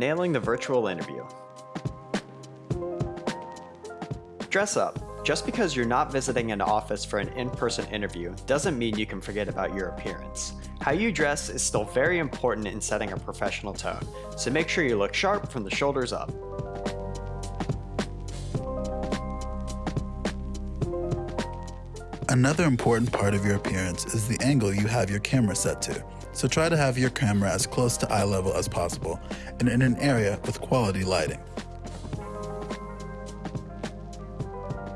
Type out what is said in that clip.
nailing the virtual interview. Dress up. Just because you're not visiting an office for an in-person interview doesn't mean you can forget about your appearance. How you dress is still very important in setting a professional tone, so make sure you look sharp from the shoulders up. Another important part of your appearance is the angle you have your camera set to. So try to have your camera as close to eye level as possible and in an area with quality lighting.